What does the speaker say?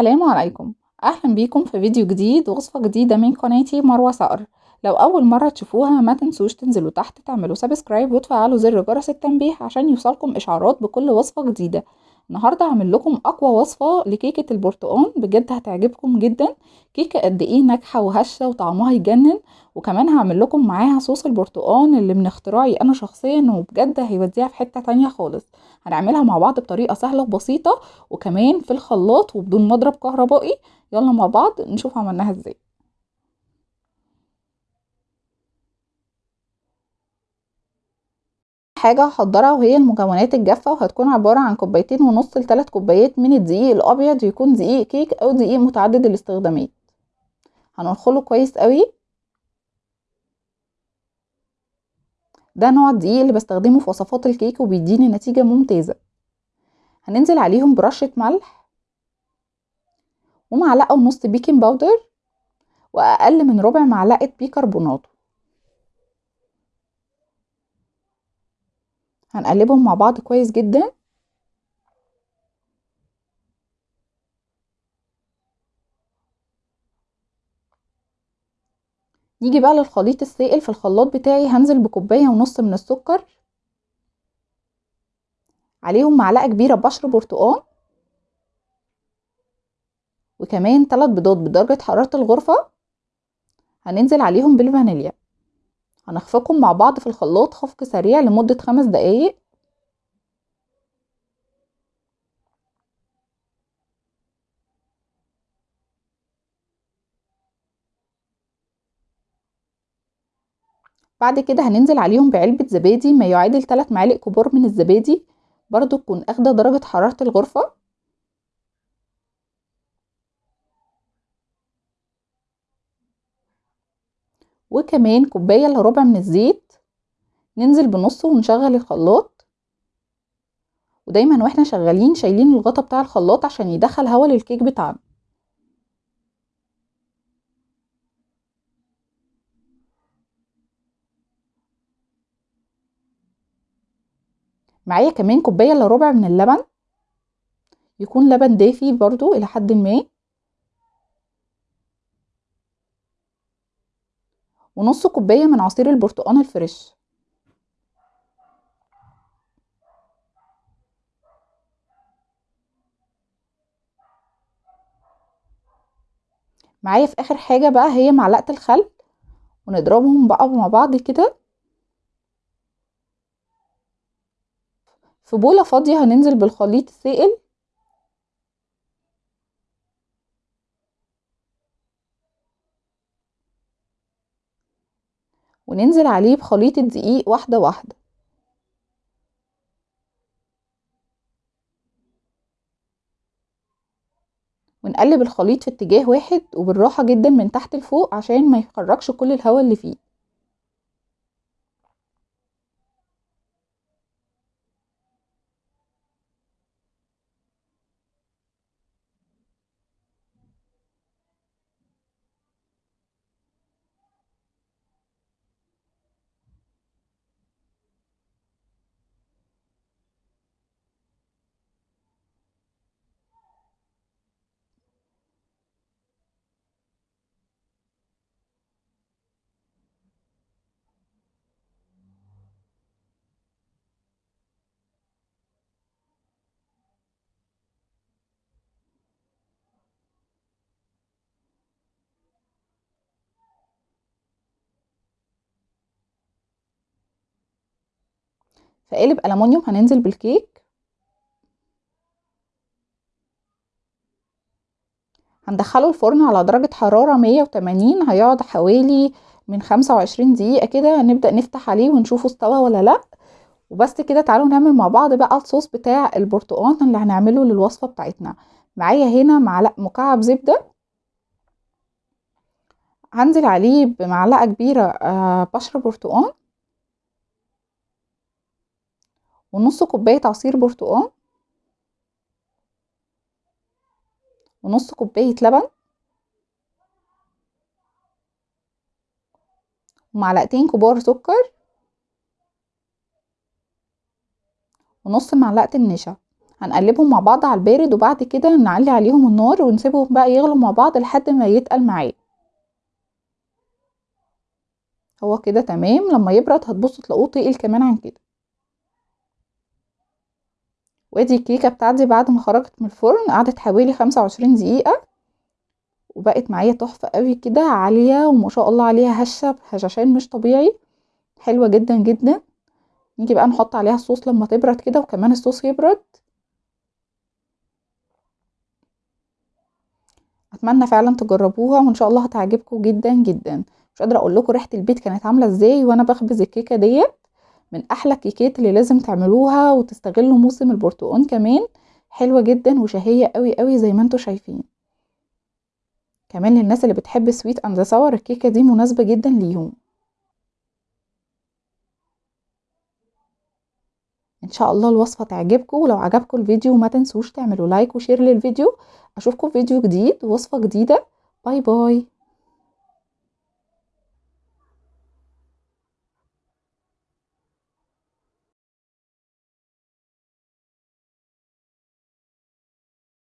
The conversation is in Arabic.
السلام عليكم. أهلا بيكم في فيديو جديد وصفة جديدة من قناتي مروة صقر لو أول مرة تشوفوها ما تنسوش تنزلوا تحت تعملوا سبسكرايب وتفعلوا زر جرس التنبيه عشان يوصلكم إشعارات بكل وصفة جديدة. النهاردة هعمل لكم أقوى وصفة لكيكة البرتقال بجد هتعجبكم جدا. كيكة قد إيه ناجحة وهشة وطعمها يجنن. وكمان هعمل لكم معاها صوص البرتقال اللي من اختراعي أنا شخصيا وبجد هيوديها في حتة تانية خالص. هنعملها مع بعض بطريقة سهلة وبسيطة وكمان في الخلاط وبدون مضرب كهربائي. يلا مع بعض نشوف عملناها إزاي. حاجة هحضرها وهي المكونات الجافة وهتكون عبارة عن كوبايتين ونص لثلاث كوبايات من الدقيق الأبيض يكون دقيق كيك أو دقيق متعدد الاستخدامات. هننخله كويس قوي. ده نوع الدقيق اللي بستخدمه في وصفات الكيك وبيديني نتيجة ممتازة. هننزل عليهم برشة ملح ومعلقة ونص baking powder وأقل من ربع معلقة بيكربونات هنقلبهم مع بعض كويس جدا. نيجي بقى للخليط السائل. في الخلاط بتاعي هنزل بكوباية ونص من السكر. عليهم معلقة كبيرة بشر برتقال. وكمان ثلاث بيضات بدرجة حرارة الغرفة. هننزل عليهم بالفانيليا. هنخفقهم مع بعض في الخلاط خفق سريع لمدة خمس دقايق. بعد كده هننزل عليهم بعلبة زبادي ما يعادل 3 معالق كبار من الزبادي. برضو تكون أخدة درجة حرارة الغرفة. وكمان كوباية إلا ربع من الزيت ننزل بنصه ونشغل الخلاط. ودايما وإحنا شغالين شايلين الغطا بتاع الخلاط عشان يدخل هوا للكيك بتاعنا. معايا كمان كوباية إلا ربع من اللبن يكون لبن دافي برضو إلى حد ما. ونص كوباية من عصير البرتقال الفريش. معايا في آخر حاجة بقى هي معلقة الخل ونضربهم بقى مع بعض كده. في بولة فاضية هننزل بالخليط السائل. وننزل عليه بخليط الدقيق واحدة واحدة. ونقلب الخليط في اتجاه واحد وبالراحة جدا من تحت لفوق عشان ما يخرجش كل الهواء اللي فيه. في قالب ألمونيوم هننزل بالكيك. هندخله الفرن على درجة حرارة مية وتمانين هيقعد حوالي من خمسة وعشرين دقيقة كده نبدأ نفتح عليه ونشوفه استوى ولا لأ. وبس كده تعالوا نعمل مع بعض بقى الصوص بتاع البرتقال اللي هنعمله للوصفة بتاعتنا. معايا هنا معلقة مكعب زبدة. هنزل عليه بمعلقة كبيرة بشر برتقال ونص كوباية عصير برتقال. ونص كوباية لبن. ومعلقتين كبار سكر. ونص معلقة النشا. هنقلبهم مع بعض على البارد وبعد كده نعلي عليهم النار ونسيبهم بقى يغلوا مع بعض لحد ما يتقل معاه هو كده تمام؟ لما يبرد هتبصوا تلاقوه تقل كمان عن كده. وادي الكيكة بتاعتي بعد ما خرجت من الفرن قعدت حوالي خمسة وعشرين دقيقة وبقت معايا تحفة قوي كده عالية وما شاء الله عليها هشة هشاشان مش طبيعي حلوة جدا جدا. نيجي بقى نحط عليها الصوص لما تبرد كده وكمان الصوص يبرد. أتمنى فعلا تجربوها وإن شاء الله هتعجبكم جدا جدا. مش قادرة أقول لكم ريحة البيت كانت عاملة إزاي وأنا بخبز الكيكة ديت. من أحلى الكيكات اللي لازم تعملوها وتستغلوا موسم البرتقال كمان. حلوة جدا وشهية قوي قوي زي ما أنتم شايفين. كمان للناس اللي بتحب sweet and sour الكيكة دي مناسبة جدا ليهم. إن شاء الله الوصفة تعجبكم. ولو عجبكم الفيديو ما تنسوش تعملوا like و share للفيديو. أشوفكم في فيديو جديد ووصفة جديدة. باي باي